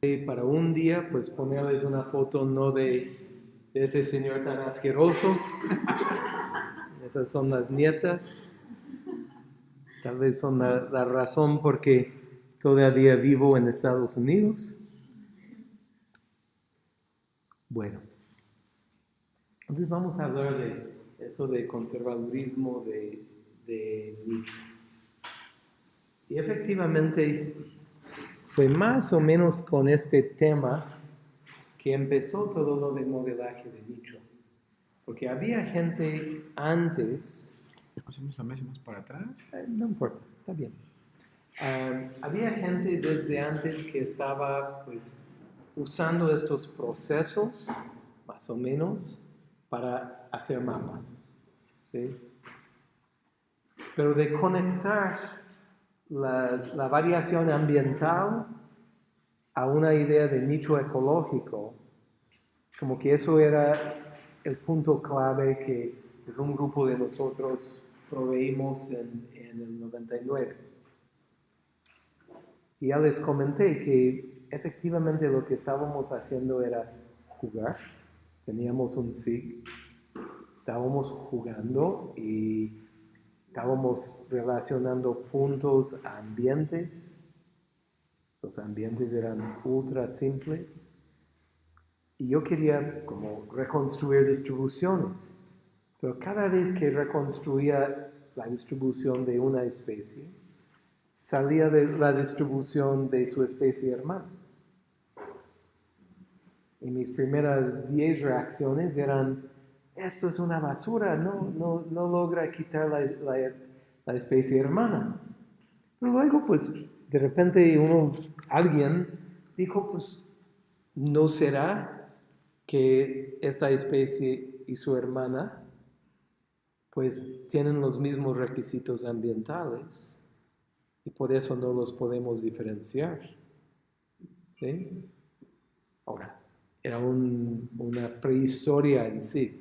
para un día, pues ponerles una foto no de, ese señor tan asqueroso. Esas son las nietas. Tal vez son la, la razón porque todavía vivo en Estados Unidos. Bueno, entonces vamos a hablar de eso de conservadurismo de, de. Y efectivamente fue más o menos con este tema que empezó todo lo de modelaje de Nietzsche. Porque había gente antes... ¿Hacemos la mesa más para atrás? Eh, no importa, está bien. Había gente desde antes que estaba pues usando estos procesos, más o menos, para hacer mapas. ¿sí? Pero de conectar la variación ambiental a una idea de nicho ecológico, como que eso era el punto clave que un grupo de nosotros proveímos en, en el 99. Y ya les comenté que efectivamente lo que estábamos haciendo era jugar. Teníamos un SIG, estábamos jugando y estábamos relacionando puntos a ambientes. Los ambientes eran ultra simples. Y yo quería como reconstruir distribuciones. Pero cada vez que reconstruía la distribución de una especie, salía de la distribución de su especie hermana. Y mis primeras 10 reacciones eran, esto es una basura, no, no, no logra quitar la, la, especie hermana. Pero luego, pues, de repente uno, alguien dijo, pues, ¿no será que esta especie y su hermana, pues, tienen los mismos requisitos ambientales? y por eso no los podemos diferenciar. ¿Sí? Ahora, era una prehistoria en sí.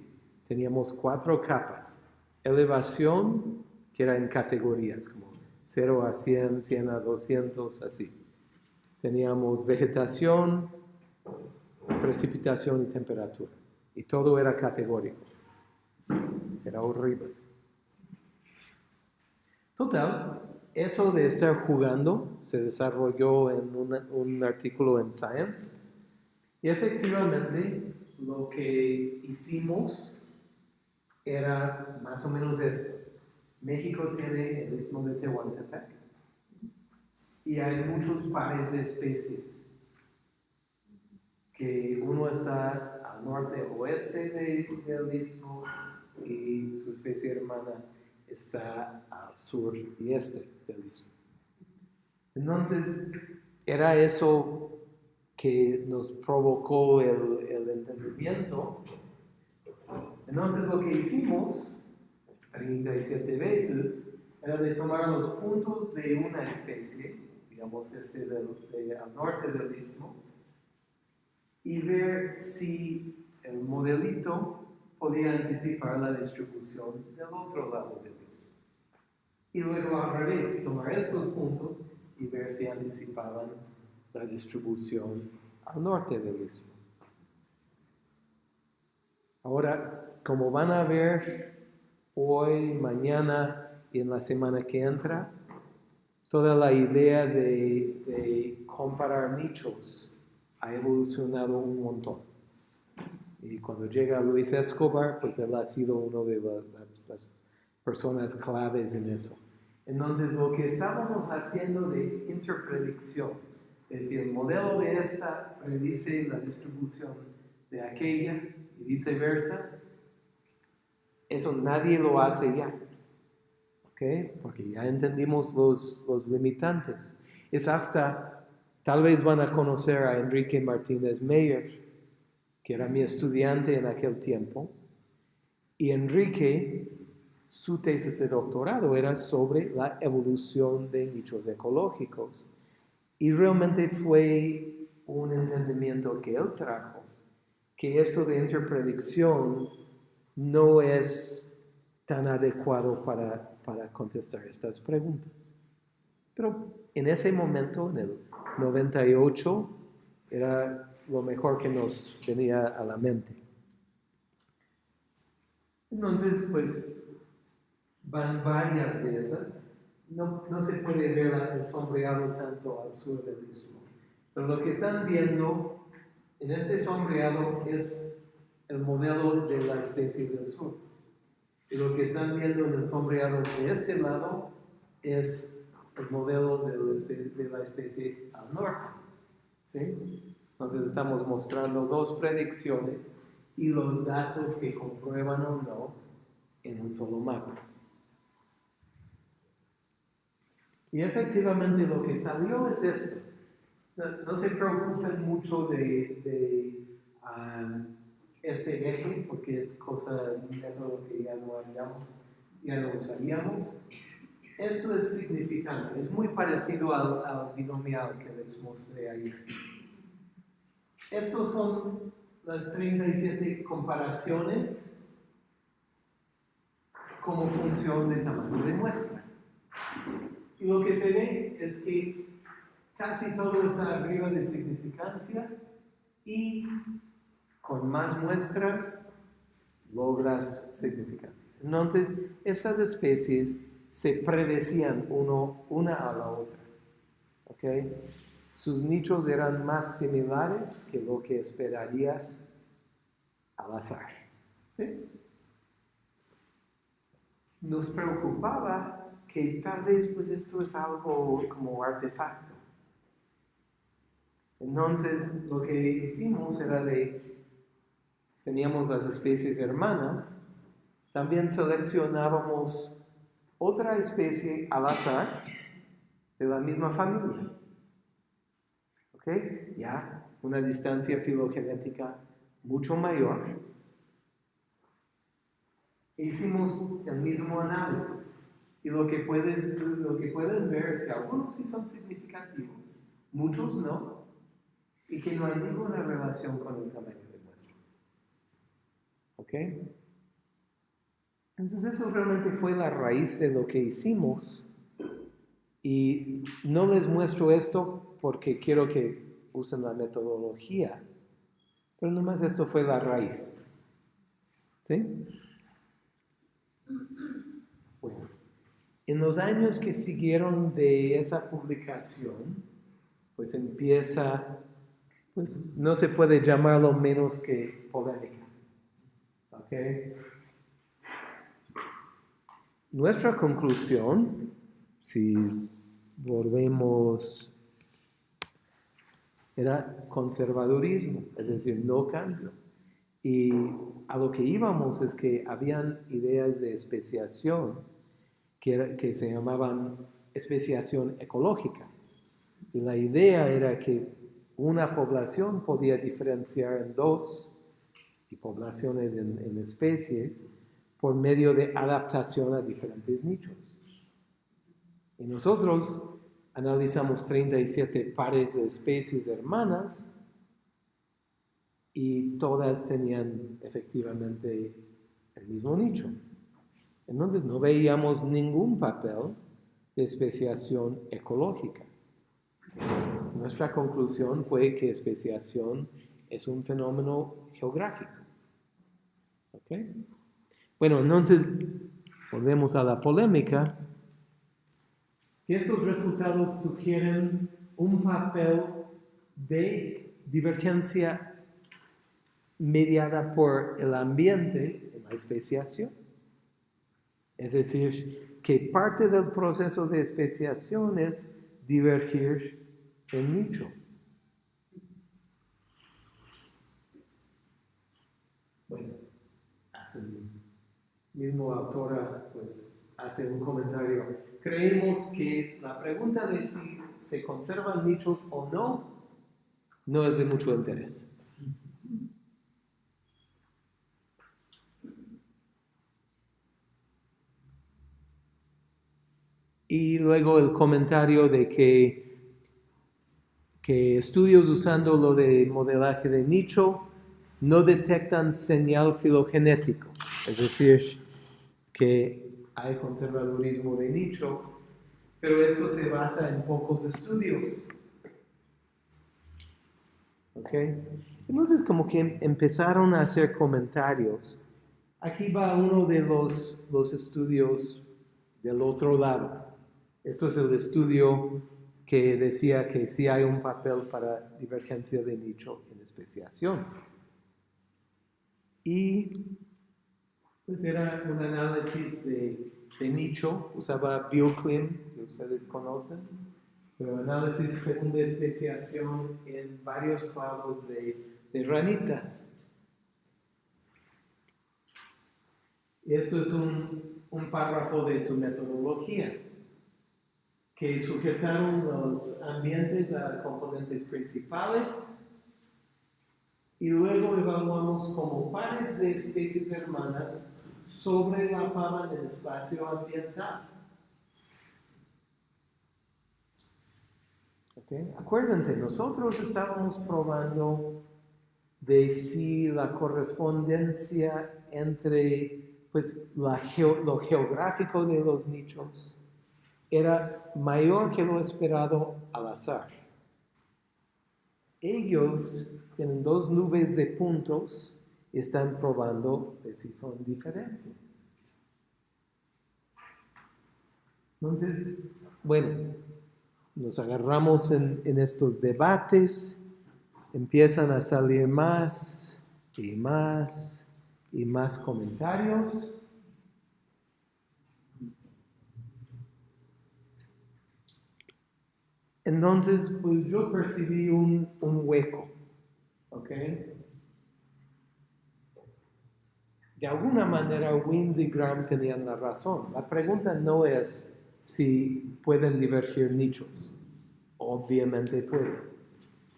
Teníamos cuatro capas. Elevación, que era en categorías, como 0 a 100, 100 a 200, así. Teníamos vegetación, precipitación y temperatura. Y todo era categórico. Era horrible. Total, eso de estar jugando se desarrolló en un artículo en Science y efectivamente lo que hicimos era más o menos esto. México tiene el istmo de Tehuantepec y hay muchos pares de especies que uno está al norte oeste del istmo y su especie hermana está al sur y este del istmo. Entonces, era eso que nos provocó el entendimiento. Entonces, lo que hicimos 37 veces era de tomar los puntos de una especie, digamos este al norte del istmo, y ver si el modelito podía anticipar la distribución del otro lado del istmo. Y luego al revés, tomar estos puntos y ver si anticipaban la distribución al norte del istmo. Ahora, como van a ver hoy, mañana y en la semana que entra, toda la idea de, de comparar nichos ha evolucionado un montón. Y cuando llega Luis Escobar, pues él ha sido uno de las personas claves en eso. Entonces, lo que estábamos haciendo de interpredicción, es decir, el modelo de esta predice la distribución de aquella y viceversa, eso nadie lo hace ya. ¿Ok? Porque ya entendimos los, los limitantes. Es hasta, tal vez van a conocer a Enrique Martínez Meyer, que era mi estudiante en aquel tiempo. Y Enrique, su tesis de doctorado era sobre la evolución de nichos ecológicos. Y realmente fue un entendimiento que él trajo, que esto de interpredicción no es tan adecuado para, para contestar estas preguntas. Pero en ese momento, en el 98, Era lo mejor que nos venía a la mente. Entonces, pues, van varias de esas. No, no se puede ver el sombreado tanto al sur del istmo. Pero lo que están viendo en este sombreado es el modelo de la especie del sur. Y lo que están viendo en el sombreado de este lado es el modelo de la especie, al norte. ¿sí? Entonces estamos mostrando dos predicciones y los datos que comprueban o no en un solo mapa. Y efectivamente lo que salió es esto. No, se preocupen mucho de, um, este eje porque es cosa, método que ya no haríamos, ya no usaríamos. Esto es significancia, es muy parecido al, binomial que les mostré ayer. Estos son las 37 comparaciones como función de tamaño de muestra. Y lo que se ve es que casi todo está arriba de significancia y con más muestras logras significancia. Entonces, estas especies se predecían una a la otra. ¿okay? Sus nichos eran más similares que lo que esperarías al azar. Nos preocupaba que tal vez pues esto es algo como artefacto. Entonces lo que hicimos era de teníamos las especies hermanas, también seleccionábamos otra especie al azar de la misma familia. ¿Ok? Ya, una distancia filogenética mucho mayor. Hicimos el mismo análisis y lo que, puedes, lo que pueden ver es que algunos sí son significativos, muchos no, y que no hay ninguna relación con el tamaño. ¿Ok? Entonces eso realmente fue la raíz de lo que hicimos. Y no les muestro esto porque quiero que usen la metodología, pero nomás esto fue la raíz. ¿Sí? Bueno, en los años que siguieron de esa publicación, pues empieza, pues no se puede llamarlo menos que polémica. Nuestra conclusión, si volvemos, era conservadurismo, es decir, no cambio. Y a lo que íbamos es que habían ideas de especiación que se llamaban especiación ecológica. Y la idea era que una población podía diferenciar en dos y poblaciones en, especies por medio de adaptación a diferentes nichos. Y nosotros analizamos 37 pares de especies hermanas y todas tenían efectivamente el mismo nicho. Entonces no veíamos ningún papel de especiación ecológica. Nuestra conclusión fue que especiación es un fenómeno geográfico. Bueno, entonces volvemos a la polémica. Estos resultados sugieren un papel de divergencia mediada por el ambiente en la especiación. Es decir, que parte del proceso de especiación es divergir el nicho. mismo autora pues hace un comentario. Creemos que la pregunta de si se conservan nichos o no no es de mucho interés. Y luego el comentario de que, que estudios usando lo de modelaje de nicho no detectan señal filogenético, es decir, que hay conservadurismo de nicho, pero esto se basa en pocos estudios. ¿Ok? Entonces como que em- empezaron a hacer comentarios. Aquí va uno de los, los estudios del otro lado. Esto es el estudio que decía que sí hay un papel para divergencia de nicho en especiación. Y pues era un análisis de, de nicho, usaba BioClim, que ustedes conocen, pero análisis según de especiación en varios clavos de, de ranitas. Esto es un, un párrafo de su metodología, que sujetaron los ambientes a componentes principales y luego evaluamos como pares de especies hermanas sobre la pava del espacio ambiental. ¿Ok? Acuérdense, nosotros estábamos probando de si la correspondencia entre pues, lo geográfico de los nichos era mayor que lo esperado al azar. Ellos tienen dos nubes de puntos y están probando si son diferentes. Entonces, bueno, nos agarramos en, en estos debates, empiezan a salir más y más y más comentarios. Entonces, pues yo percibí un, hueco, ¿ok? De alguna manera, Wins y Graham tenían la razón. La pregunta no es si pueden divergir nichos. Obviamente pueden.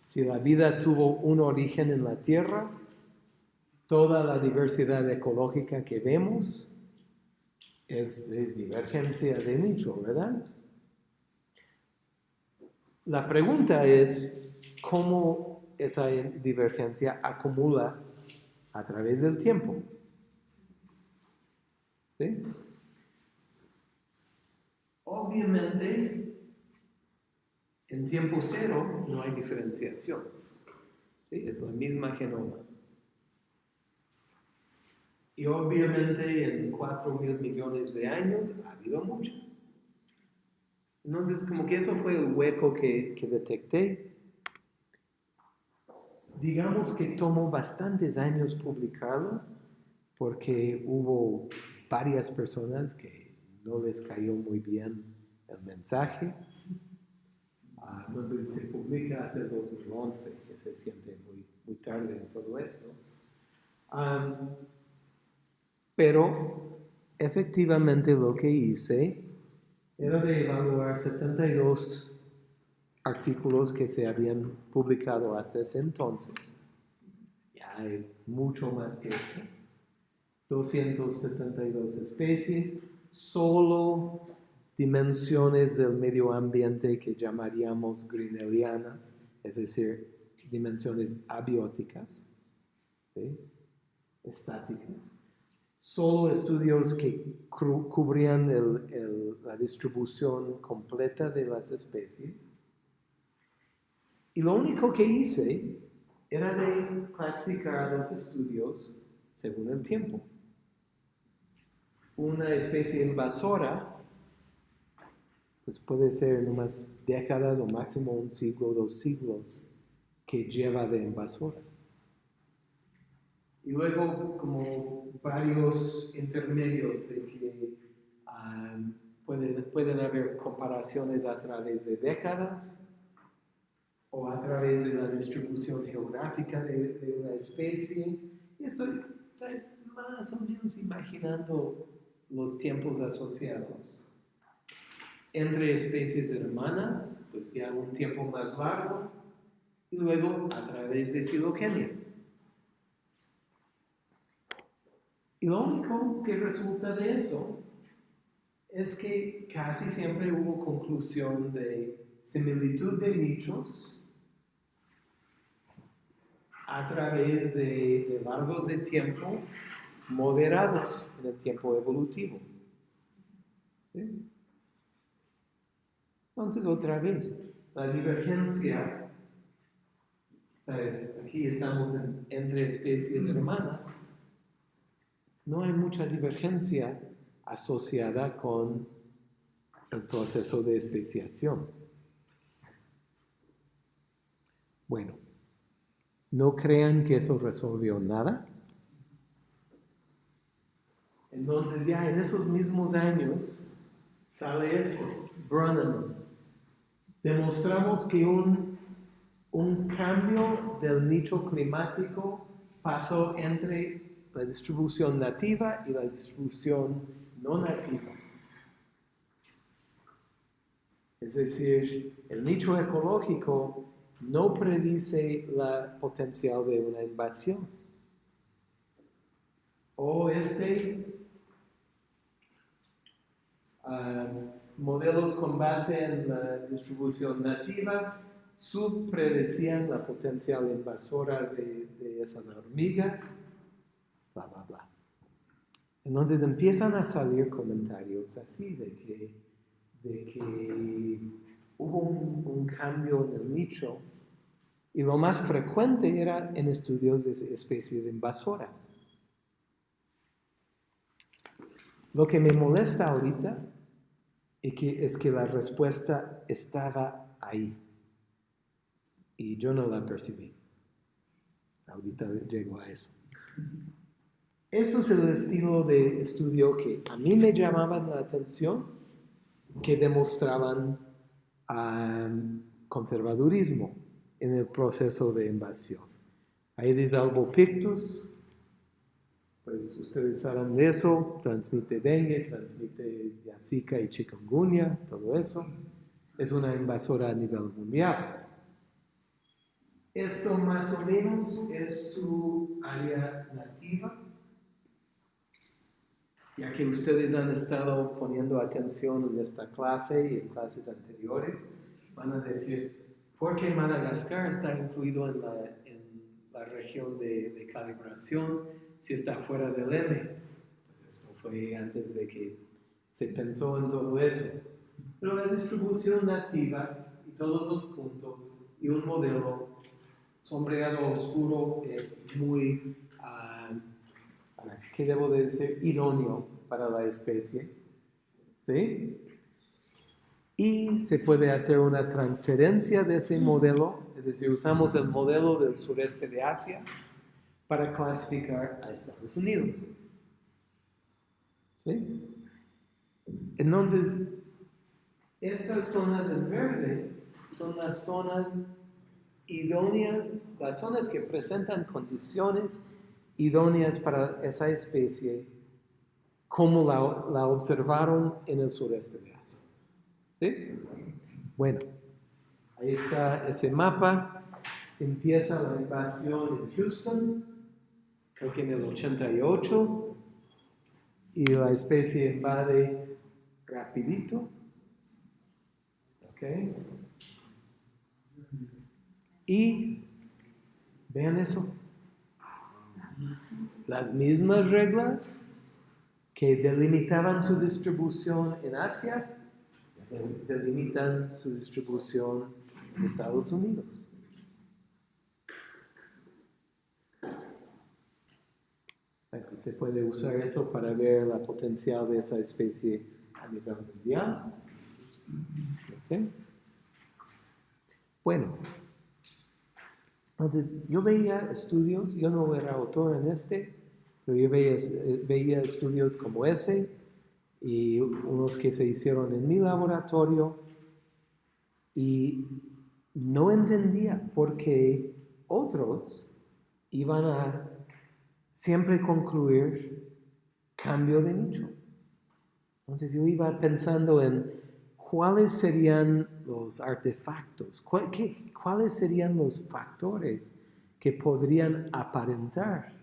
Si la vida tuvo un origen en la Tierra, toda la diversidad ecológica que vemos es de divergencia de nicho, ¿verdad? La pregunta es cómo esa divergencia acumula a través del tiempo. Obviamente, en tiempo cero no hay diferenciación. Es la misma genoma. Y obviamente en 4 mil millones de años ha habido mucho. Entonces, como que eso fue el hueco que, que detecté. Digamos que tomó bastantes años publicarlo porque hubo varias personas que no les cayó muy bien el mensaje. Ah, entonces se publica hace 2011, que se siente muy, muy tarde en todo esto. Pero efectivamente lo que hice era de evaluar 72 artículos que se habían publicado hasta ese entonces. Ya hay mucho más que eso. 272 especies, solo dimensiones del medio ambiente que llamaríamos greenerianas, es decir, dimensiones abióticas, estáticas. Solo estudios que cubrían el- el- la distribución completa de las especies. Y lo único que hice era de clasificar los estudios según el tiempo. Una especie invasora, pues puede ser unas décadas o máximo un siglo, dos siglos que lleva de invasora. Y luego como varios intermedios de que ah, pueden, pueden haber comparaciones a través de décadas o a través de la distribución geográfica de, de una especie. Y estoy más o menos imaginando los tiempos asociados. Entre especies hermanas, pues ya un tiempo más largo, y luego a través de filogenia. Y lo único que resulta de eso es que casi siempre hubo conclusión de similitud de nichos a través de, de largos de tiempo moderados en el tiempo evolutivo. ¿Sí? Entonces, otra vez, la divergencia ¿sabes? aquí estamos en- entre especies hermanas, no hay mucha divergencia asociada con el proceso de especiación. Bueno, no crean que eso resolvió nada. Entonces ya en esos mismos años sale eso, Brennan. Demostramos que un, un cambio del nicho climático pasó entre la distribución nativa y la distribución no nativa. Es decir, el nicho ecológico no predice la potencial de una invasión. O este ah, modelos con base en la distribución nativa subpredecían la potencial invasora de esas hormigas, bla, bla. Entonces empiezan a salir comentarios así de que, de que hubo un, un cambio en el nicho y lo más frecuente era en estudios de especies invasoras. Lo que me molesta ahorita es que, es que la respuesta estaba ahí y yo no la percibí. Ahorita llego a eso. Esto es el estilo de estudio que a mí me llamaban la atención, que demostraban um, conservadurismo en el proceso de invasión. Aedes albopictus, pues ustedes saben de eso, transmite dengue, transmite zika y chikungunya, todo eso. Es una invasora a nivel mundial. Esto más o menos es su área nativa. Ya que ustedes han estado poniendo atención en esta clase y en clases anteriores, van a decir, ¿por qué Madagascar está incluido en la, en la región de, de, calibración si está fuera del M? Pues esto fue antes de que se pensó en todo eso. Pero la distribución nativa y todos los puntos y un modelo sombreado oscuro es muy, ¿qué debo de decir? Idóneo para la especie. ¿Sí? Y se puede hacer una transferencia de ese modelo, es decir, usamos el modelo del sureste de Asia para clasificar a Estados Unidos. ¿Sí? Entonces, estas zonas en verde son las zonas idóneas, las zonas que presentan condiciones idóneas para esa especie, como la, la observaron en el sureste de Asia. ¿Sí? Bueno, ahí está ese mapa. Empieza la invasión en Houston, creo que en el 88, y la especie invade rapidito. ¿Ok? Y vean eso. Las mismas reglas que delimitaban su distribución en Asia delimitan su distribución en Estados Unidos. Aquí se puede usar eso para ver la potencial de esa especie a nivel mundial. ¿Okay? Bueno, entonces yo veía estudios, yo no era autor en este, pero yo veía, veía estudios como ese y unos que se hicieron en mi laboratorio y no entendía por qué otros iban a siempre concluir cambio de nicho. Entonces yo iba pensando en cuáles serían los artefactos, cuáles serían los factores que podrían aparentar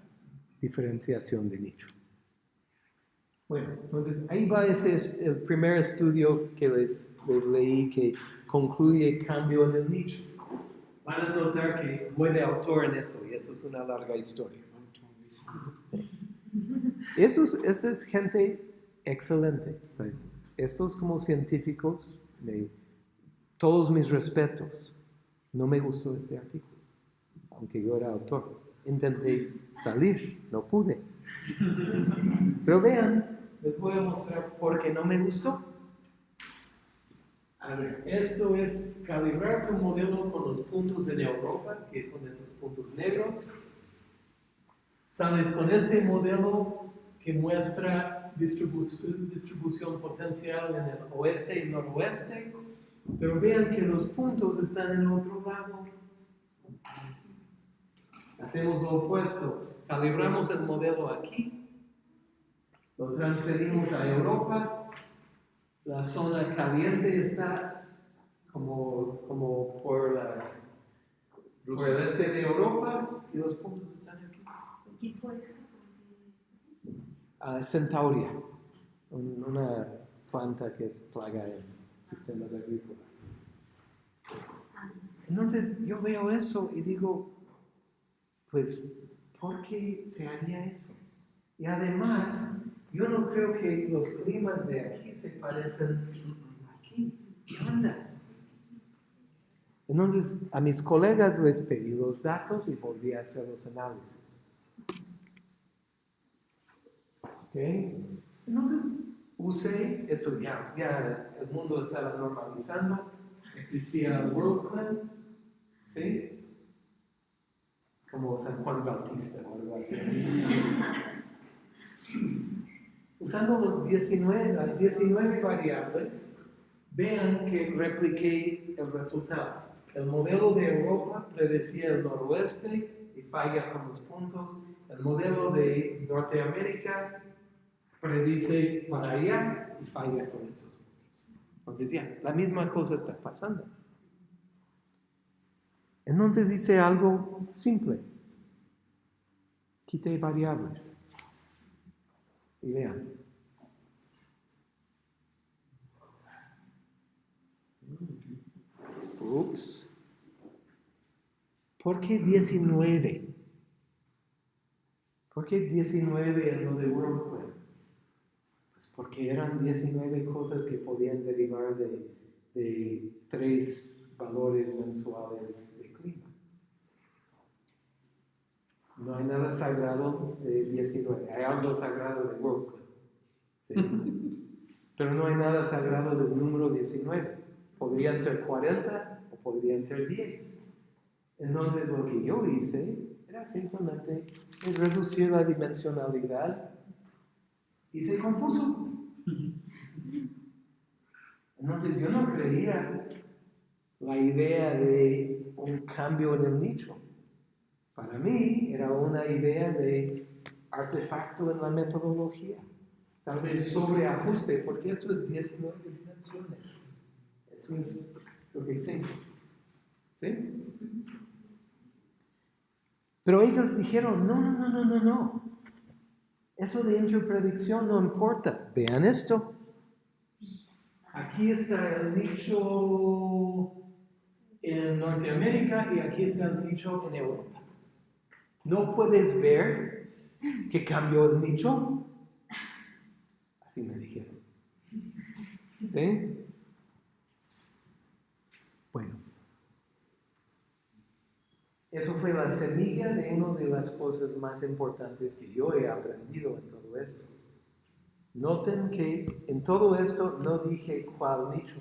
diferenciación de nicho. Bueno, entonces ahí va ese el primer estudio que les, les, leí que concluye cambio en el nicho. Van a notar que de autor en eso y eso es una larga historia. Eso es, esta es gente excelente. ¿sabes? Estos como científicos, me, todos mis respetos. No me gustó este artículo. aunque yo era autor. Intenté salir, no pude. Pero vean, les voy a mostrar por qué no me gustó. A ver, esto es calibrar tu modelo con los puntos en Europa, que son esos puntos negros. Sales con este modelo que muestra distribu- distribución potencial en el oeste y noroeste, pero vean que los puntos están en otro lado. Hacemos lo opuesto, calibramos el modelo aquí, lo transferimos a Europa, la zona caliente está como, como por, la, por el este de Europa y los puntos están aquí. ¿Y quién fue? Ah, Centauria, un- una planta que es plaga en sistemas agrícolas. Ah. Entonces yo veo eso y digo, pues, ¿por qué se haría eso? Y además, yo no creo que los climas de aquí se parecen aquí. ¿Qué ondas? Entonces, a mis colegas les pedí los datos y volví a hacer los análisis. ¿Ok? Entonces, usé esto ya, ya el mundo estaba normalizando, existía WorldClan, ¿sí? Como San Juan Bautista o algo así. Usando los 19, las 19 variables, vean que repliqué el resultado. El modelo de Europa predecía el noroeste y falla con los puntos. El modelo de Norteamérica predice para allá y falla con estos puntos. Entonces ya, la misma cosa está pasando. Entonces hice algo simple. Quité variables. Y vean. Ups. ¿Por qué 19? ¿Por qué 19 en lo de WorldClan? Pues porque eran 19 cosas que podían derivar de, de tres valores mensuales de clima. No hay nada sagrado de 19, hay algo sagrado de WorldClan. ¿sí? Pero no hay nada sagrado del número 19. Podrían ser 40 o podrían ser 10. Entonces lo que yo hice era simplemente reducir la dimensionalidad y se compuso. Entonces yo no creía la idea de un cambio en el nicho. Para mí era una idea de artefacto en la metodología. Tal vez sobreajuste, porque esto es 19 dimensiones. Eso es lo que sé. ¿Sí? Pero ellos dijeron, no, no, no, no, no, no. Eso de interpredicción no importa. Vean esto. Aquí está el nicho en Norteamérica y aquí está el nicho en Europa. ¿No puedes ver que cambió el nicho? Así me dijeron. ¿Sí? Bueno. Eso fue la semilla de una de las cosas más importantes que yo he aprendido en todo esto. Noten que en todo esto no dije cuál nicho.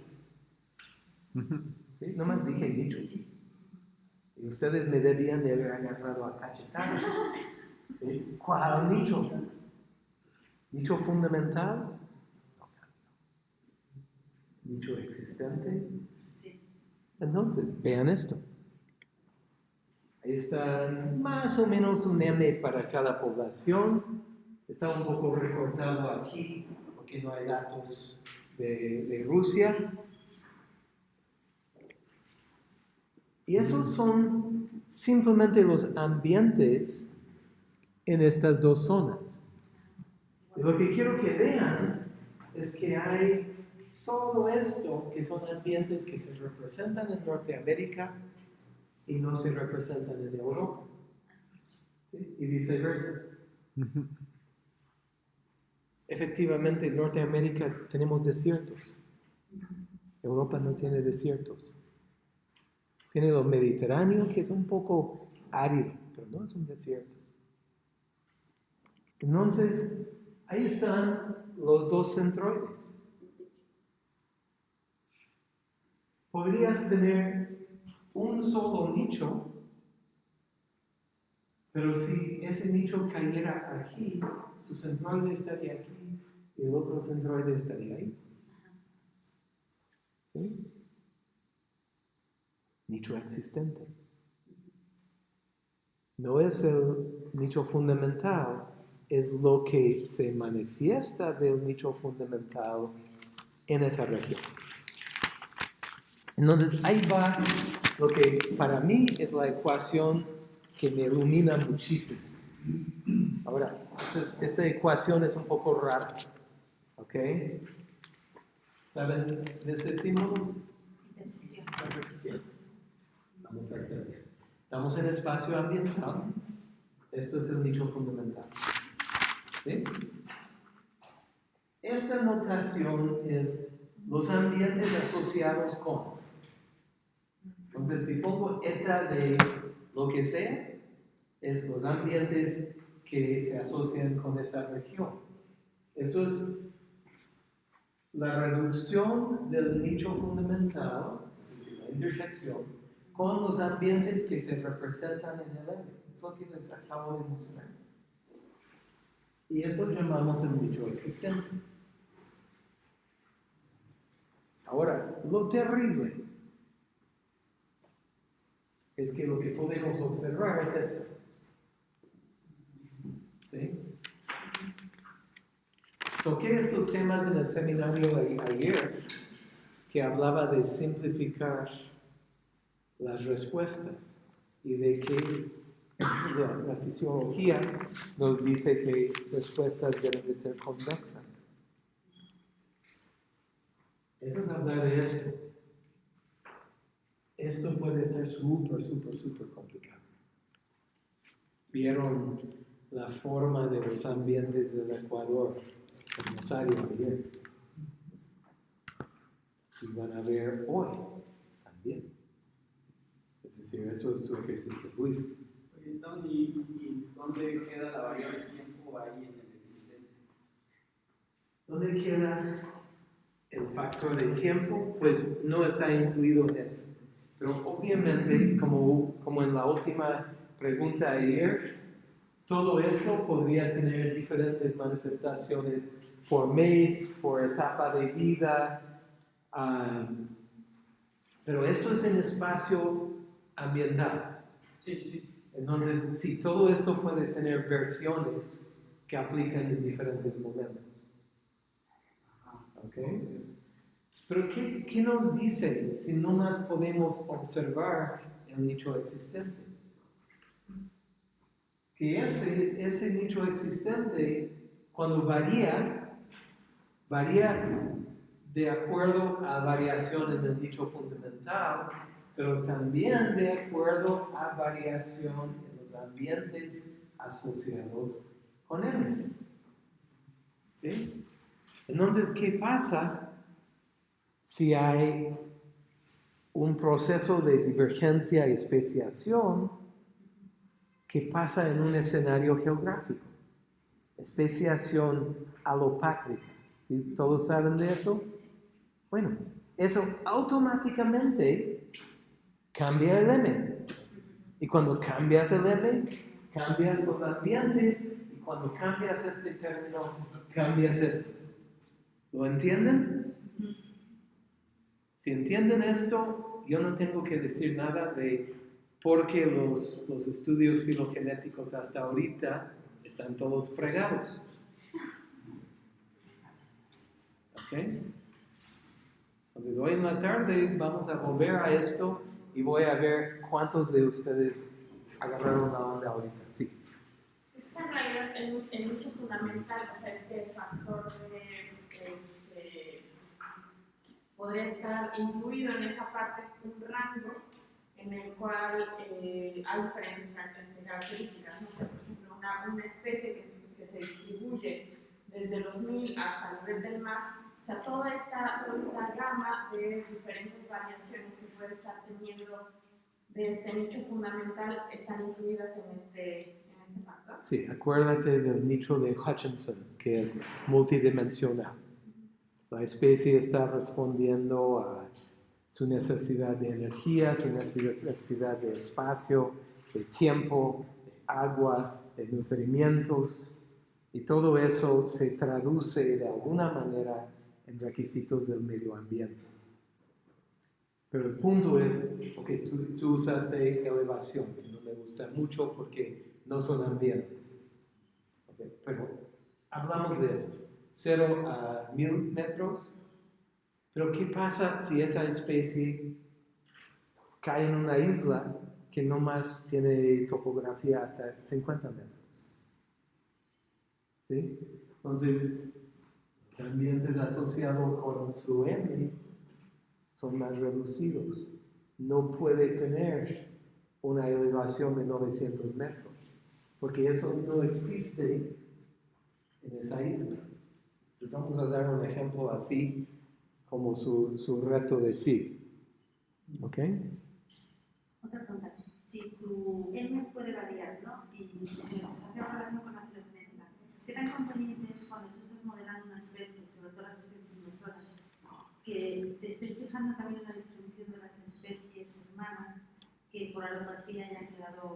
¿Sí? Nomás dije nicho. Y ustedes me debían de haber agarrado a cachetadas. ¿Cuál nicho? ¿Nicho fundamental? No. ¿Nicho existente? Entonces, vean esto. Ahí está más o menos un M para cada población. Está un poco recortado aquí porque no hay datos de, de Rusia. Y esos son simplemente los ambientes en estas dos zonas. Y lo que quiero que vean es que hay todo esto que son ambientes que se representan en Norteamérica y no se representan en Europa. ¿Sí? Y viceversa. Efectivamente, en Norteamérica tenemos desiertos. Europa no tiene desiertos. Tiene lo mediterráneo, que es un poco árido, pero no es un desierto. Entonces, ahí están los dos centroides. Podrías tener un solo nicho, pero si ese nicho cayera aquí, su centroide estaría aquí y el otro centroide estaría ahí. ¿Sí? Nicho existente. No es el nicho fundamental, es lo que se manifiesta del nicho fundamental en esa región. Entonces ahí va lo que para mí es la ecuación que me ilumina muchísimo. Ahora, esta ecuación es un poco rara, ¿ok? ¿Saben de este símbolo? Vamos a hacer. Estamos en espacio ambiental. Esto es el nicho fundamental. ¿Sí? Esta notación es los ambientes asociados con. Entonces, si pongo eta de lo que sea, es los ambientes que se asocian con esa región. Eso es la reducción del nicho fundamental, es decir, la intersección, con los ambientes que se representan en el M. Es lo que les acabo de mostrar. Y eso llamamos el nicho existente. Ahora, lo terrible es que lo que podemos observar es eso. ¿Sí? Toqué estos temas en el seminario ayer que hablaba de simplificar las respuestas y de que la, fisiología nos dice que respuestas deben de ser convexas. Eso es hablar de esto. Esto puede ser súper, súper, súper complicado. Vieron la forma de los ambientes del Ecuador en Rosario ayer. Y van a ver hoy también. Decir, eso es su ejercicio Luis. ¿Y, ¿Y dónde queda la variable tiempo ahí en el existente? ¿Dónde queda el factor de tiempo? Pues no está incluido en eso. Pero obviamente, como, como en la última pregunta ayer, todo esto podría tener diferentes manifestaciones por mes, por etapa de vida, um, pero esto es en espacio ambiental. Sí, sí. Entonces, sí, todo esto puede tener versiones que aplican en diferentes momentos. ¿Ok? Pero ¿qué, ¿qué, nos dice si no más podemos observar el nicho existente? Que ese, ese nicho existente, cuando varía, varía de acuerdo a variación en el nicho fundamental, pero también de acuerdo a variación en los ambientes asociados con él. ¿Sí? Entonces, ¿qué pasa si hay un proceso de divergencia y especiación que pasa en un escenario geográfico? Especiación alopátrica. ¿Sí? ¿Todos saben de eso? Bueno, eso automáticamente cambia el M. Y cuando cambias el M, cambias los ambientes. Y cuando cambias este término, cambias esto. ¿Lo entienden? Si entienden esto, yo no tengo que decir nada de por qué los, los estudios filogenéticos hasta ahorita están todos fregados. ¿Ok? Entonces hoy en la tarde vamos a volver a esto y voy a ver cuántos de ustedes agarraron la onda ahorita. Sí. Es en realidad el nicho fundamental, o sea, este factor de, este, podría estar incluido en esa parte un rango en el cual eh, hay diferentes características. No sé, por ejemplo, una, una especie que, que se distribuye desde los mil hasta el nivel del mar o sea, toda esta, toda esta gama de diferentes variaciones que puede estar teniendo de este nicho fundamental están incluidas en este, en este factor. Sí, acuérdate del nicho de Hutchinson, que es multidimensional. La especie está respondiendo a su necesidad de energía, su necesidad de espacio, de tiempo, de agua, de nutrimientos, y todo eso se traduce de alguna manera en requisitos del medio ambiente. Pero el punto es, ok, tú, tú usaste elevación, que no me gusta mucho porque no son ambientes. Pero hablamos de eso, 0 a 1000 metros. Pero ¿qué pasa si esa especie cae en una isla que no más tiene topografía hasta 50 metros? ¿Sí? Entonces, los ambientes asociados con su M son más reducidos. No puede tener una elevación de 900 metros, porque eso no existe en esa isla. Les vamos a dar un ejemplo así como su, su reto de sí. ¿Ok? Otra pregunta. Si tu M puede variar, ¿no? Y si hace relación con la ¿qué tan conveniente es cuando tú estás modelando una especie, sobre todo las especies invasoras, que te estés fijando también en la distribución de las especies hermanas, que por alopatría hayan quedado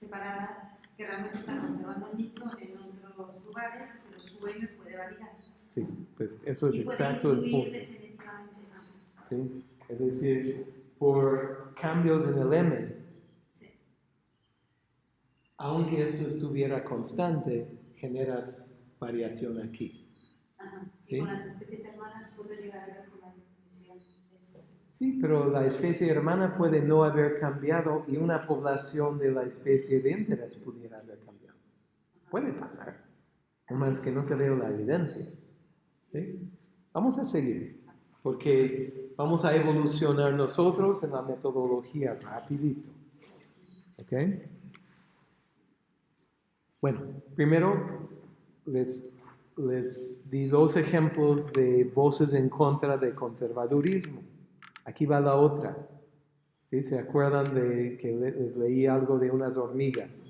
separadas, que realmente están conservando el nicho en otros lugares, pero su M puede variar? Sí, pues eso es Y exacto el punto. ¿sí? Es decir, por cambios en el M, Sí. aunque esto estuviera constante, generas variación aquí. Ajá. Sí. Y con las especies hermanas puede llegar a la distribución. Eso. Sí, pero la especie hermana puede no haber cambiado y una población de la especie de interés pudiera haber cambiado. Puede pasar, no más que no te veo la evidencia. ¿sí? Vamos a seguir, porque vamos a evolucionar nosotros en la metodología rapidito. ¿Ok? Bueno, primero les, les di dos ejemplos de voces en contra del conservadurismo. Aquí va la otra. ¿Sí? ¿Se acuerdan de que le- les leí algo de unas hormigas?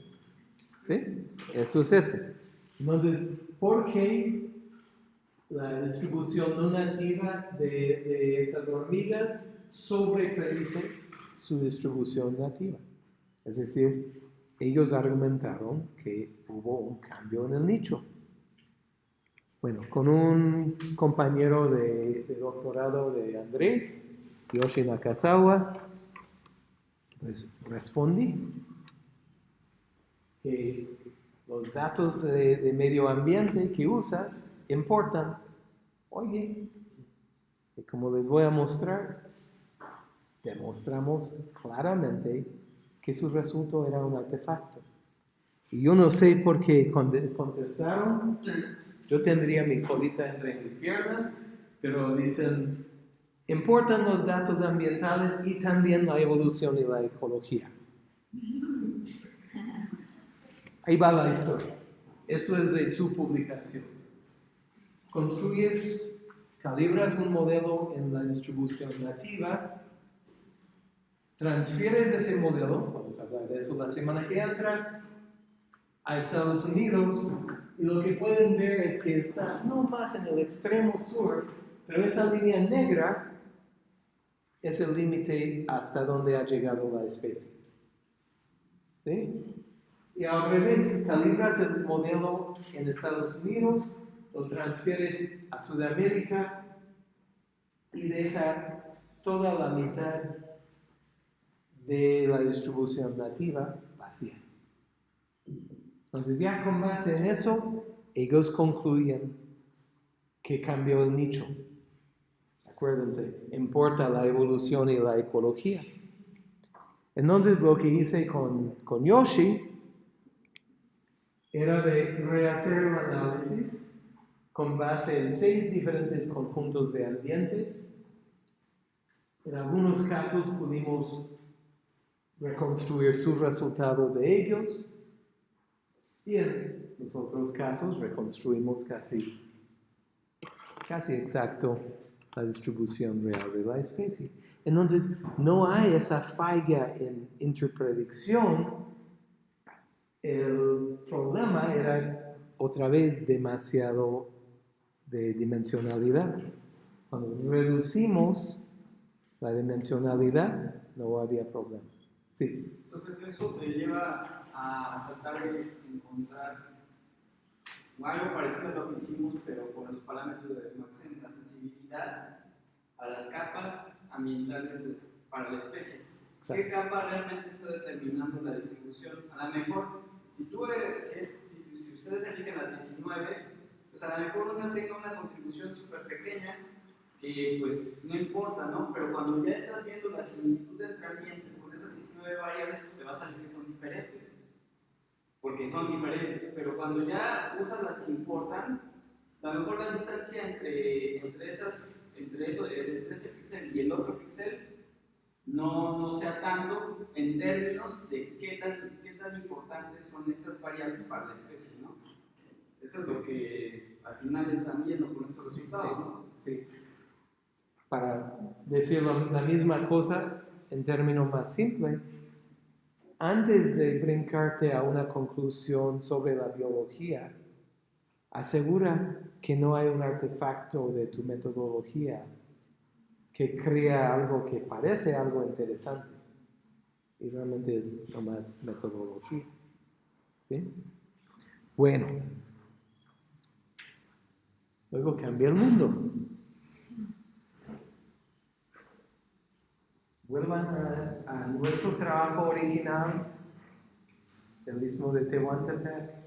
¿Sí? Esto es ese. Entonces, ¿por qué la distribución no nativa de, de estas hormigas sobrepredice su distribución nativa? Es decir, ellos argumentaron que hubo un cambio en el nicho. Bueno, con un compañero de, de doctorado de Andrés, Yoshi Nakazawa, pues respondí que los datos de, de medio ambiente que usas importan. Oye, y como les voy a mostrar, demostramos claramente que su resultado era un artefacto. Y yo no sé por qué conte- contestaron, yo tendría mi colita entre mis piernas, pero dicen, importan los datos ambientales y también la evolución y la ecología. Ahí va la historia. Eso es de su publicación. Construyes, calibras un modelo en la distribución nativa, transfieres ese modelo, vamos a hablar de eso la semana que entra, a Estados Unidos, y lo que pueden ver es que está no más en el extremo sur, pero esa línea negra es el límite hasta donde ha llegado la especie. Y al revés, calibras el modelo en Estados Unidos, lo transfieres a Sudamérica y deja toda la mitad de la distribución nativa vacía. Entonces ya con base en eso, ellos concluyen que cambió el nicho. Acuérdense, importa la evolución y la ecología. Entonces lo que hice con, con Yoshi era de rehacer el análisis con base en seis diferentes conjuntos de ambientes. En algunos casos pudimos reconstruir su resultado de ellos y en los otros casos reconstruimos casi, casi exacto la distribución real de la especie. Entonces, no hay esa falla en interpredicción. El problema era otra vez demasiado de dimensionalidad. Cuando reducimos la dimensionalidad, no había problema. Sí. Entonces eso te lleva a tratar de encontrar algo parecido a lo que hicimos, pero con los parámetros de Maxen, la sensibilidad a las capas ambientales de- para la especie. ¿Qué capa realmente está determinando la distribución? A lo mejor, si, tú, eres- si, si- si ustedes eligen las 19, pues a lo mejor una tenga una contribución súper pequeña que pues no importa, ¿no? Pero cuando ya estás viendo la similitud entre ambientes con esas 19 variables, pues te va a salir que son diferentes. Porque son diferentes. Pero cuando ya usas las que importan, a lo mejor la distancia entre, entre, esas, entre, eso, entre ese píxel y el otro píxel no, no sea tanto en términos de qué tan, qué tan importantes son esas variables para la especie, ¿no? Eso es lo que al final están viendo con estos resultados, ¿no? Sí. Para decir la misma cosa en términos más simples, antes de brincarte a una conclusión sobre la biología, asegura que no hay un artefacto de tu metodología que crea algo que parece algo interesante y realmente es nomás metodología. ¿Sí? Bueno, luego cambia el mundo. Vuelvan a, a nuestro trabajo original del Istmo de Tehuantepec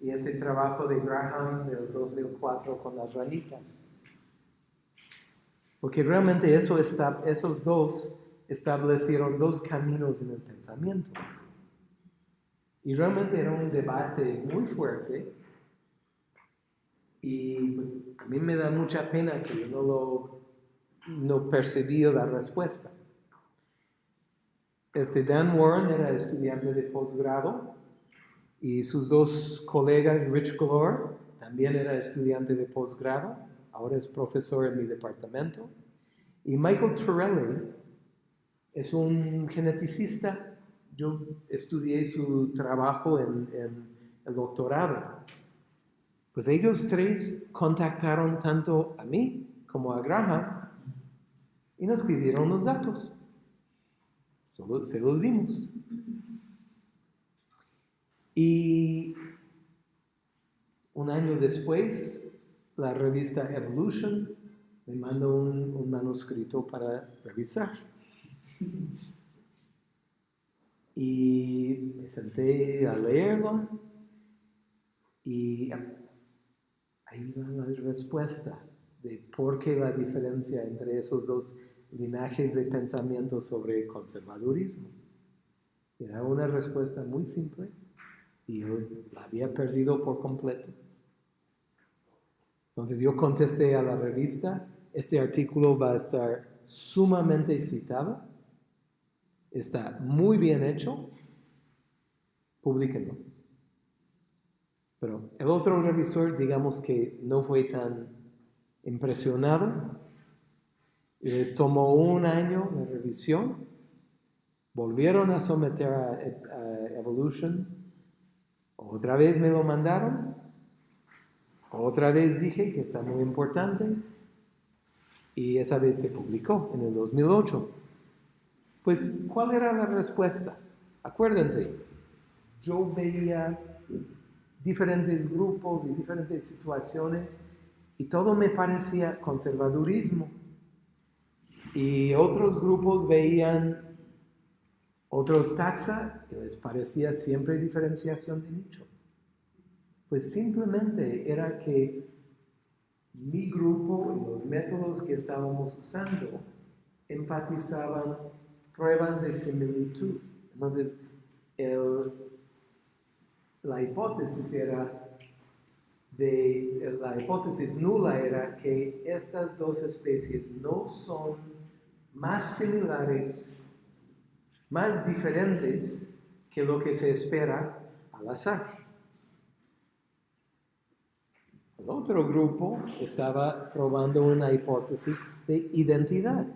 y ese trabajo de Graham del 2004 con las ranitas. Porque realmente eso está, esos dos establecieron dos caminos en el pensamiento. Y realmente era un debate muy fuerte. Y pues a mí me da mucha pena que yo no lo no percibí la respuesta. Este Dan Warren era estudiante de posgrado y sus dos colegas, Rich Glore, también era estudiante de posgrado, ahora es profesor en mi departamento. Y Michael Torelli es un geneticista. Yo estudié su trabajo en, en el doctorado. Pues ellos tres contactaron tanto a mí como a Graham y nos pidieron los datos. Se los dimos. Y un año después, la revista Evolution me mandó un, un manuscrito para revisar. Y me senté a leerlo y ahí va la respuesta de por qué la diferencia entre esos dos linajes de pensamiento sobre conservadurismo. Era una respuesta muy simple y yo la había perdido por completo. Entonces yo contesté a la revista, este artículo va a estar sumamente citado, está muy bien hecho, publíquenlo. Pero el otro revisor, digamos que no fue tan impresionado, les tomó un año de revisión, volvieron a someter a, a Evolution, otra vez me lo mandaron, otra vez dije que está muy importante, y esa vez se publicó en el 2008. Pues, ¿cuál era la respuesta? Acuérdense, yo veía diferentes grupos y diferentes situaciones y todo me parecía conservadurismo. Y otros grupos veían otros taxa y les parecía siempre diferenciación de nicho. Pues simplemente era que mi grupo y los métodos que estábamos usando enfatizaban pruebas de similitud. Entonces, el, la hipótesis era de, la hipótesis nula era que estas dos especies no son más similares, más diferentes que lo que se espera al azar. El otro grupo estaba probando una hipótesis de identidad.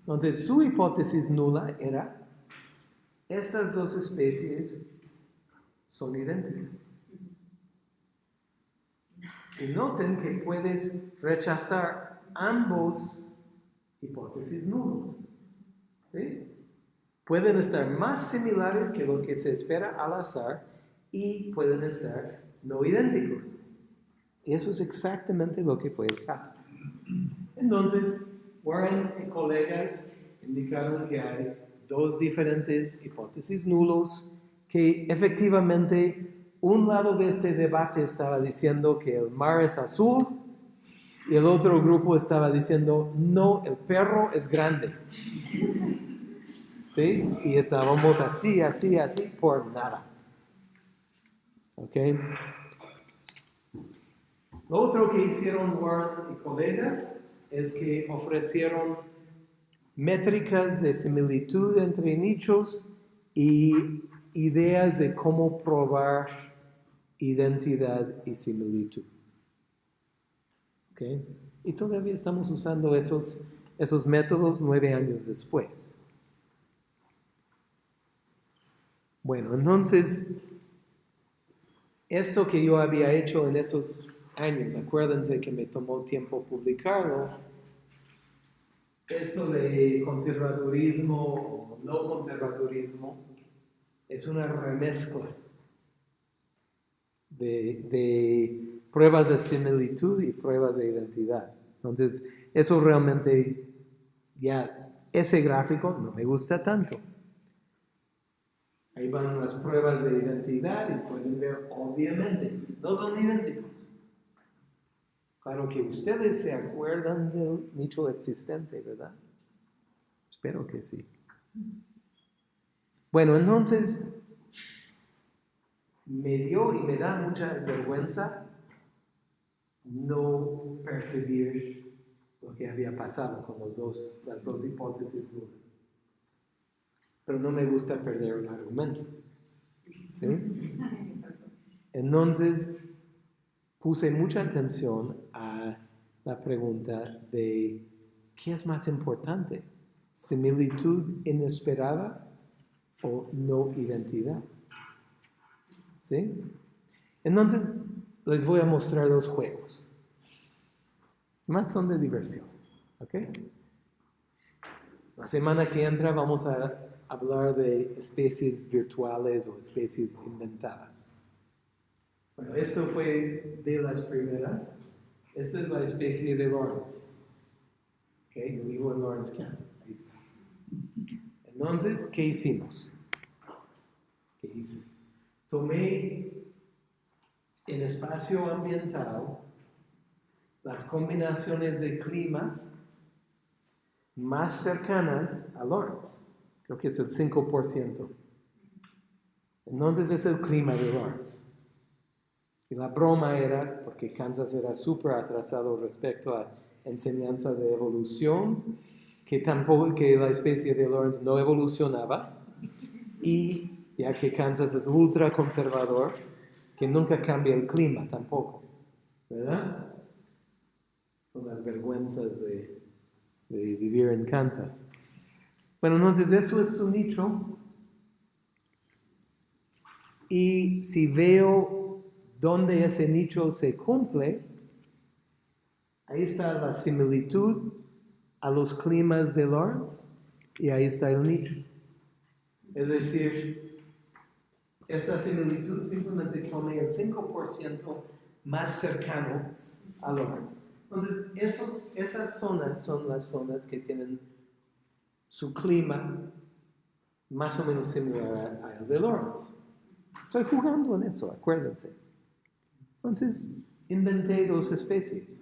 Entonces, su hipótesis nula era, estas dos especies son idénticas. Y noten que puedes rechazar ambos hipótesis nulos. ¿sí? Pueden estar más similares que lo que se espera al azar y pueden estar no idénticos. Y eso es exactamente lo que fue el caso. Entonces, Warren y colegas indicaron que hay dos diferentes hipótesis nulos que efectivamente un lado de este debate estaba diciendo que el mar es azul y el otro grupo estaba diciendo, no, el perro es grande. ¿Sí? Y estábamos así, así, así, por nada. ¿Ok? Lo otro que hicieron Warren y colegas es que ofrecieron métricas de similitud entre nichos y ideas de cómo probar identidad y similitud. ¿Ok? Y todavía estamos usando esos, esos métodos nueve años después. Bueno, entonces, esto que yo había hecho en esos años, acuérdense que me tomó tiempo publicarlo, esto de conservadurismo o no conservadurismo es una remezcla de, de, pruebas de similitud y pruebas de identidad. Entonces, eso realmente, ya, ese gráfico no me gusta tanto. Ahí van las pruebas de identidad y pueden ver, obviamente, no son idénticos. Claro que ustedes se acuerdan del nicho existente, ¿verdad? Espero que sí. Bueno, entonces me dio y me da mucha vergüenza no percibir lo que había pasado con los dos, las dos hipótesis nulas. Pero no me gusta perder un argumento. ¿sí? Entonces, puse mucha atención a la pregunta de ¿qué es más importante? ¿Similitud inesperada o no identidad? ¿Sí? Entonces, les voy a mostrar dos juegos. Más son de diversión. ¿Ok? La semana que entra vamos a hablar de especies virtuales o especies inventadas. Bueno, esto fue de las primeras. Esta es la especie de Lawrence. Okay, yo vivo en Lawrence, Kansas. Ahí está. Entonces, ¿qué hicimos? ¿Qué hice? Tomé en espacio ambiental las combinaciones de climas más cercanas a Lawrence. Creo que es el 5%. Entonces es el clima de Lawrence. Y la broma era, porque Kansas era súper atrasado respecto a enseñanza de evolución, que tampoco que la especie de Lawrence no evolucionaba, y ya que Kansas es ultra conservador, que nunca cambia el clima tampoco, ¿verdad? Son las vergüenzas de, de vivir en Kansas. Bueno, entonces eso es su nicho. Y si veo donde ese nicho se cumple, ahí está la similitud a los climas de Lawrence y ahí está el nicho. Es decir, esta similitud simplemente toma el 5% más cercano a Lawrence. Entonces, esos, esas zonas son las zonas que tienen su clima más o menos similar al de Lawrence. Estoy jugando en eso, acuérdense. Entonces, inventé dos especies.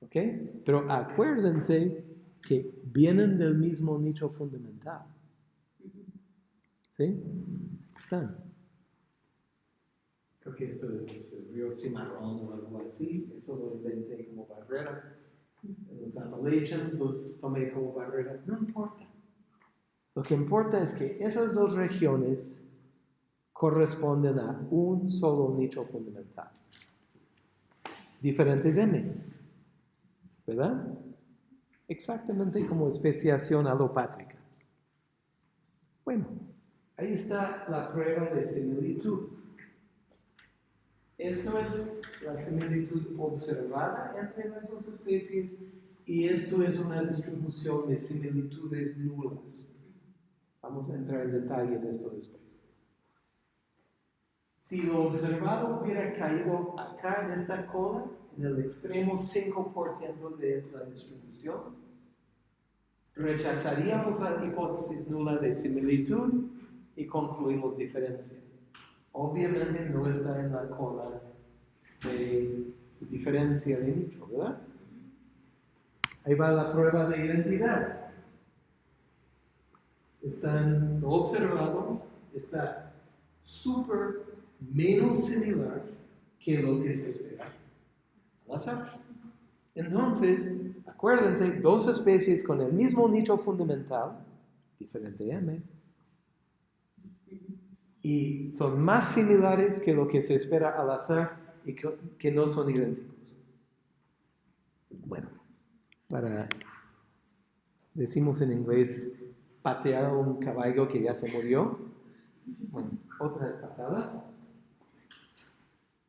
¿Ok? Pero acuérdense que vienen del mismo nicho fundamental. ¿Sí? Están. Creo que esto es el río Cimarrón o algo así. Eso lo inventé como barrera. Los Appalachians los tomé como barrera. No importa. Lo que importa es que esas dos regiones corresponden a un solo nicho fundamental. Diferentes M's, ¿verdad? exactamente como especiación alopátrica. Bueno, ahí está la prueba de similitud. Esto es la similitud observada entre las dos especies y esto es una distribución de similitudes nulas. Vamos a entrar en detalle en esto después. Si lo observado hubiera caído acá en esta cola, en el extremo 5% de la distribución, rechazaríamos la hipótesis nula de similitud y concluimos diferencia. Obviamente no está en la cola de diferencia de nicho, ¿verdad? Ahí va la prueba de identidad. Están observado, está súper menos similar que lo que se espera al azar. Entonces, acuérdense, dos especies con el mismo nicho fundamental, diferente M, y son más similares que lo que se espera al azar y que, que no son idénticos. Bueno, para, decimos en inglés, patear a un caballo que ya se murió. Bueno, otras patadas.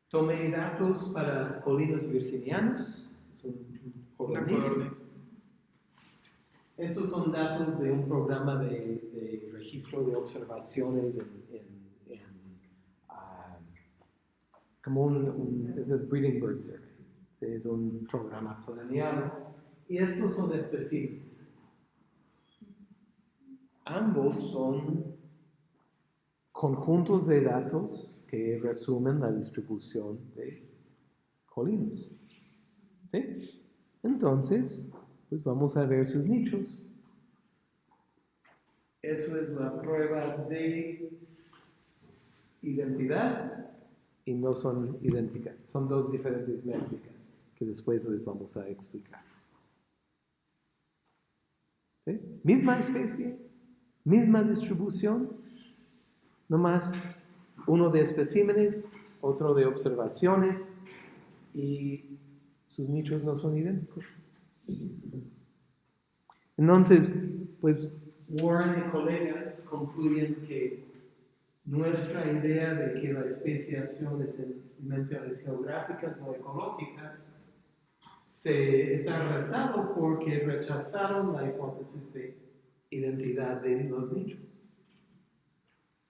Tomé datos para colinos virginianos, son codorniz. Estos son datos de un programa de, de registro de observaciones en, en ah, como un, es el Breeding Bird Survey, es un programa planeado y estos son específicos. Ambos son conjuntos de datos que resumen la distribución de colinos. ¿Sí? Entonces, pues vamos a ver sus nichos. Eso es la prueba de identidad y no son idénticas. Son dos diferentes métricas que después les vamos a explicar. Misma especie, misma distribución, nomás uno de especímenes, otro de observaciones y sus nichos no son idénticos. Entonces, pues Warren y colegas concluyen que nuestra idea de que la especiación es en dimensiones geográficas no ecológicas se está retado porque rechazaron la hipótesis de identidad de los nichos.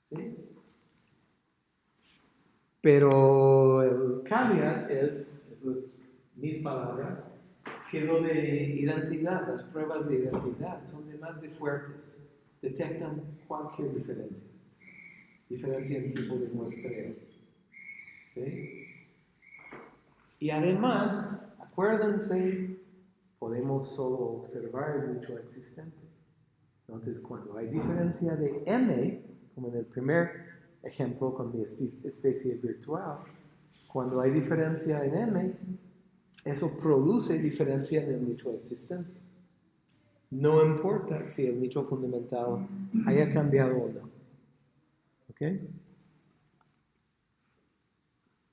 ¿Sí? Pero el caveat es, esas mis palabras, que lo de identidad, las pruebas de identidad son demasiado de fuertes, detectan cualquier diferencia, diferencia en tipo de muestreo. ¿Sí? Y además, acuérdense, podemos solo observar el nicho existente. Entonces, cuando hay diferencia de M, como en el primer ejemplo con mi especie virtual, cuando hay diferencia en M, eso produce diferencia en el nicho existente. No importa si el nicho fundamental haya cambiado o no. ¿Ok?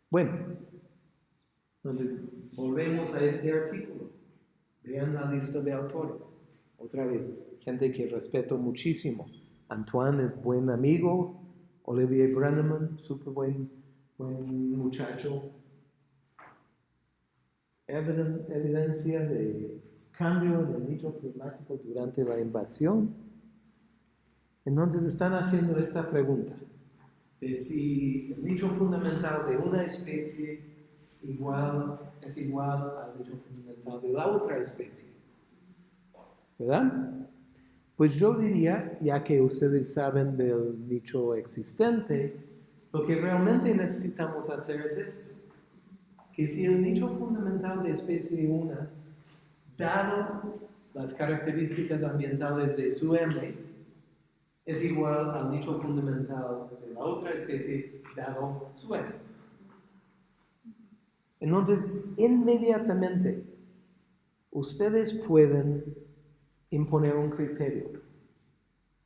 Bueno, entonces volvemos a este artículo. Vean la lista de autores. Otra vez, gente que respeto muchísimo. Antoine es buen amigo. Olivier Brenneman, súper buen, buen muchacho evidencia de cambio en el climático durante la invasión. Entonces están haciendo esta pregunta de si el nicho fundamental de una especie igual, es igual al nicho fundamental de la otra especie. ¿Verdad? Pues yo diría, ya que ustedes saben del nicho existente, lo que realmente necesitamos hacer es esto que si el nicho fundamental de especie 1, dado las características ambientales de su M, es igual al nicho fundamental de la otra especie, dado su M. Entonces, inmediatamente, ustedes pueden imponer un criterio.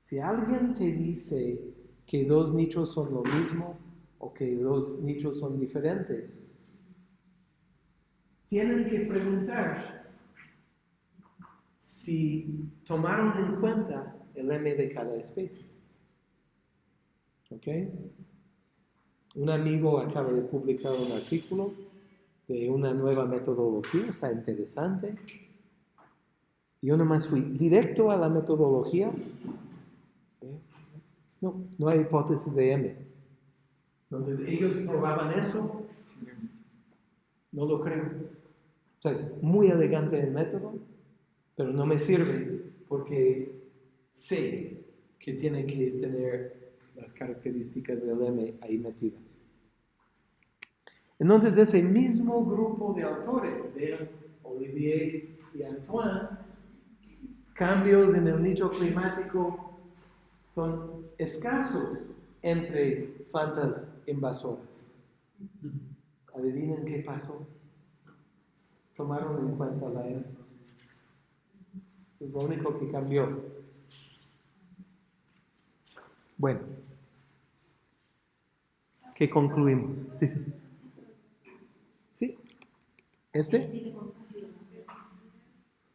Si alguien te dice que dos nichos son lo mismo o que dos nichos son diferentes, tienen que preguntar si tomaron en cuenta el M de cada especie. ¿Ok? Un amigo acaba de publicar un artículo de una nueva metodología, está interesante. Yo nomás fui directo a la metodología. No, no hay hipótesis de M. Entonces ellos probaban eso. No lo creo. Entonces, muy elegante el método, pero no me sirve porque sé que tiene que tener las características del M ahí metidas. Entonces, ese mismo grupo de autores, vean, Olivier y Antoine, cambios en el nicho climático son escasos entre plantas invasoras. Adivinen qué pasó. Tomaron en cuenta la era. Eso es lo único que cambió. Bueno, ¿qué concluimos? Sí, sí. ¿Sí? ¿Este?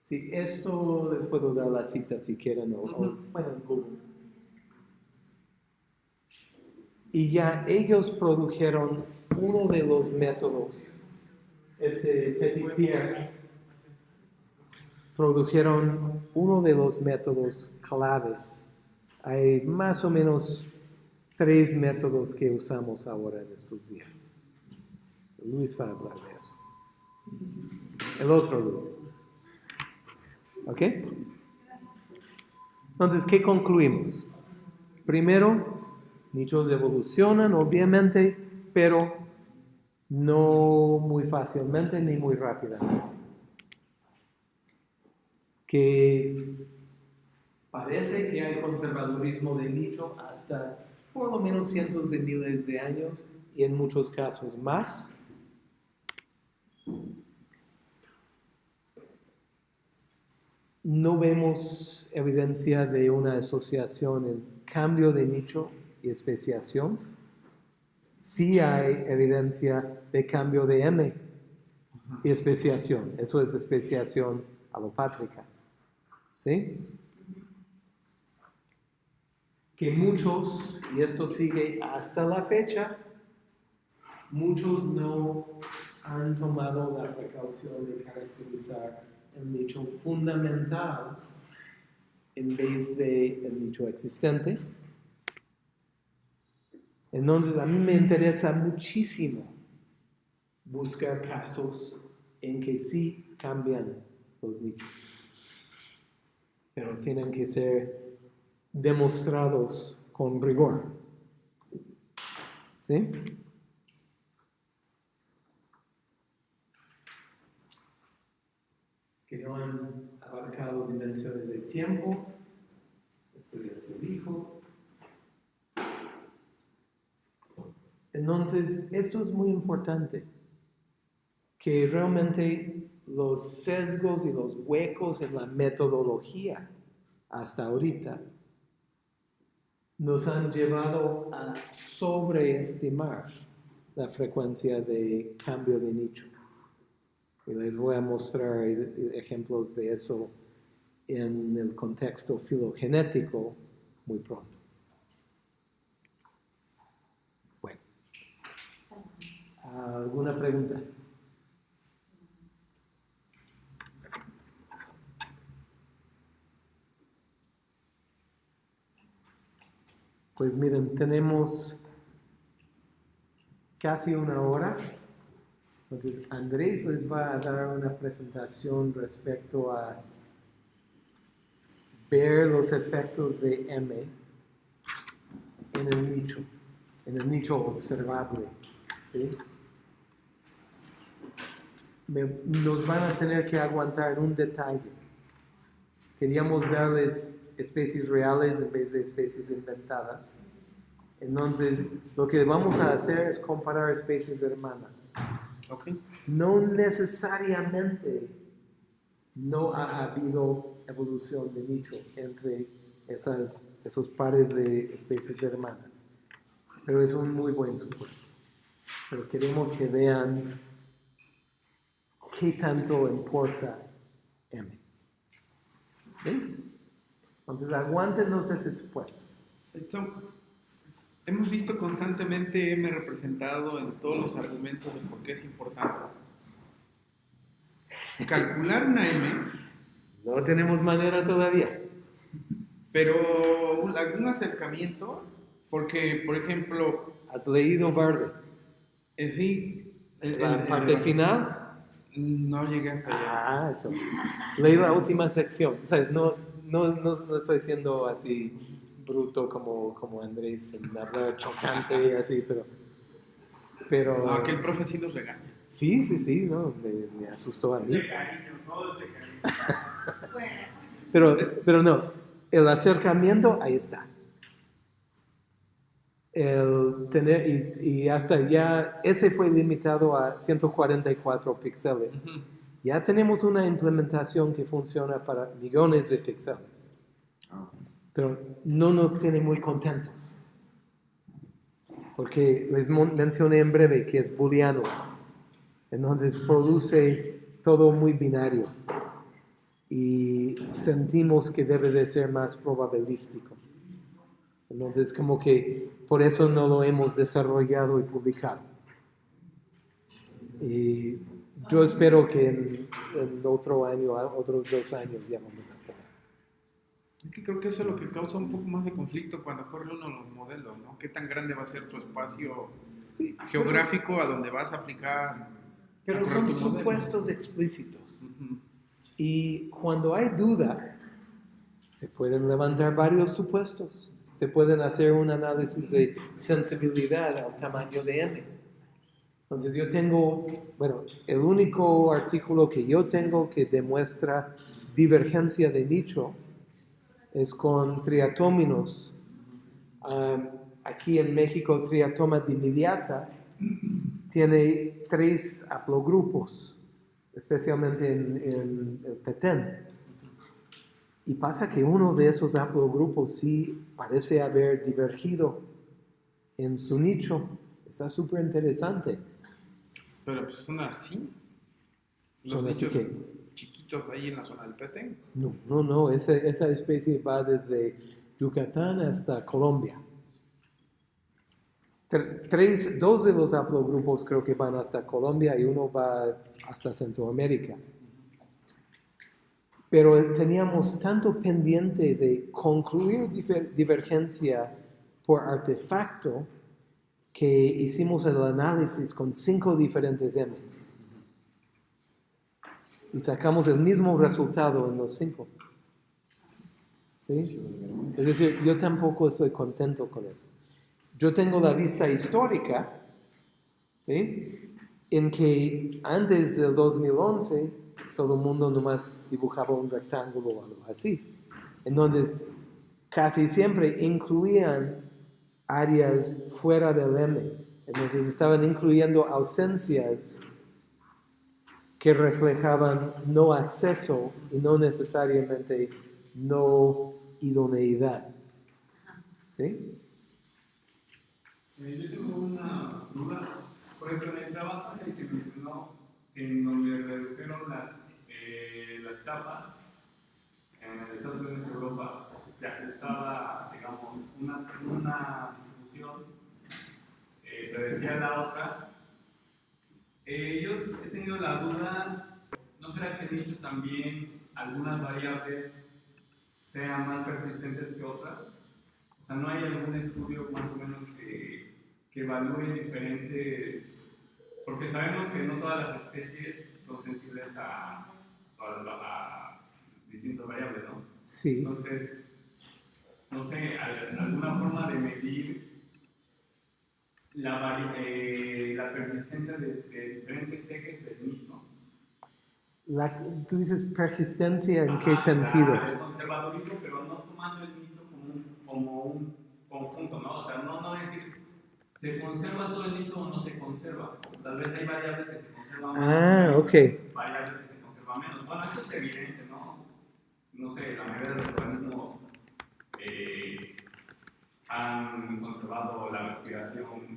Sí, esto les puedo dar la cita si quieren o, o- bueno, en Google. Y ya ellos produjeron uno de los métodos, este Petit Pierre, produjeron uno de los métodos claves. Hay más o menos tres métodos que usamos ahora en estos días. Luis va a hablar de eso. El otro Luis. ¿Ok? Entonces, ¿qué concluimos? Primero, nichos evolucionan, obviamente, pero no muy fácilmente ni muy rápidamente. Que parece que hay conservadurismo de nicho hasta por lo menos cientos de miles de años y en muchos casos más. no vemos evidencia de una asociación en cambio de nicho y especiación. Sí hay evidencia de cambio de M y especiación. Eso es especiación alopátrica. ¿Sí? Que muchos, y esto sigue hasta la fecha, muchos no han tomado la precaución de caracterizar el nicho fundamental en vez de el nicho existente. Entonces a mí me interesa muchísimo buscar casos en que sí cambian los nichos, pero tienen que ser demostrados con rigor. ¿Sí? que no han abarcado dimensiones de tiempo. Esto ya se dijo. Entonces, esto es muy importante, que realmente los sesgos y los huecos en la metodología hasta ahorita nos han llevado a sobreestimar la frecuencia de cambio de nicho. Y les voy a mostrar ejemplos de eso en el contexto filogenético muy pronto. Bueno, ¿alguna pregunta? Pues miren, tenemos casi una hora. Entonces, Andrés les va a dar una presentación respecto a ver los efectos de M en el nicho, en el nicho observable. ¿sí? Me- nos van a tener que aguantar un detalle. Queríamos darles especies reales en vez de especies inventadas. Entonces, lo que vamos a hacer es comparar especies hermanas. Ok. No necesariamente no ha habido evolución de nicho entre esas, esos pares de especies hermanas, pero es un muy buen supuesto. Pero queremos que vean qué tanto importa M. ¿Sí? Entonces, aguántenos ese supuesto. Esto, hemos visto constantemente M representado en todos los argumentos de por qué es importante. Calcular una M, No tenemos manera todavía. pero algún acercamiento, porque, por ejemplo, ¿Has leído Barber? eh, sí, el, el- La parte el- final. no llegué hasta allá. Ah, eso. Leí la última sección. ¿Sabes? No, no, no, no estoy siendo así bruto como, como Andrés, en hablar chocante y así, pero... Pero... No, Ah, que el profe sí nos regaña. Sí, sí, sí, no, me, me asustó a mí. Ese cariño, todo ese cariño. Bueno, Pero, pero no, el acercamiento, ahí está. El tener, y, y hasta ya, ese fue limitado a 144 píxeles. Ya tenemos una implementación que funciona para millones de píxeles. Pero no nos tiene muy contentos. Porque les mencioné en breve que es booleano. Entonces produce todo muy binario. Y sentimos que debe de ser más probabilístico. Entonces como que por eso no lo hemos desarrollado y publicado. Y yo espero que en, en otro año, otros dos años ya vamos a poder. Es que creo que eso es lo que causa un poco más de conflicto cuando corre uno los modelos, ¿no? ¿Qué tan grande va a ser tu espacio Sí, geográfico a donde vas a aplicar? Pero son supuestos explícitos. Ujú. Y cuando hay duda, se pueden levantar varios supuestos. Se pueden hacer un análisis de sensibilidad al tamaño de M. Entonces yo tengo, bueno, el único artículo que yo tengo que demuestra divergencia de nicho es con triatóminos. Aquí en México, triatoma dimidiata tiene tres haplogrupos, especialmente en, en el petén. Y pasa que uno de esos haplogrupos sí parece haber divergido en su nicho. Está súper interesante. Pero pues son así. Los Son así que- chiquitos ahí en la zona del Petén. No, no, no, esa, esa especie va desde Yucatán hasta Colombia. Tre- Tres, dos de los haplogrupos creo que van hasta Colombia y uno va hasta Centroamérica. Pero teníamos tanto pendiente de concluir divergencia por artefacto que hicimos el análisis con cinco diferentes M's. Y sacamos el mismo resultado en los cinco. ¿Sí? Es decir, yo tampoco estoy contento con eso. Yo tengo la vista histórica, ¿sí? en que antes del 2011 todo el mundo nomás dibujaba un rectángulo o algo así. Entonces, casi siempre incluían áreas fuera del M. Entonces, estaban incluyendo ausencias que reflejaban no acceso y no necesariamente no idoneidad. ¿Sí? Yo tengo una duda. Por ejemplo, en el trabajo en el que mencionó en donde redujeron las, eh, las capas, en Estados Unidos y Europa, se ajustaba, digamos, una, una eh, predecía la otra. Eh, yo he tenido la duda, ¿no será que he dicho también algunas variables sean más persistentes que otras? O sea, ¿no hay algún estudio más o menos que, que evalúe diferentes... Porque sabemos que no todas las especies son sensibles a, a- a distintas variables, ¿no? Sí. Entonces, no sé, al- alguna forma de medir la, eh, la persistencia de, de diferentes ejes del nicho. La- tú dices persistencia, ¿en qué Ajá, sentido? la- El conservadurismo, pero no tomando el nicho como un, como un conjunto, ¿no? O sea, no, no decir, ¿se conserva todo el nicho o no se conserva? Tal vez hay variables que se conservan más. Ah, ok. Variables que se conservan menos. Bueno, eso es evidente, ¿no? No sé, la mayoría de los organismos eh, han conservado la respiración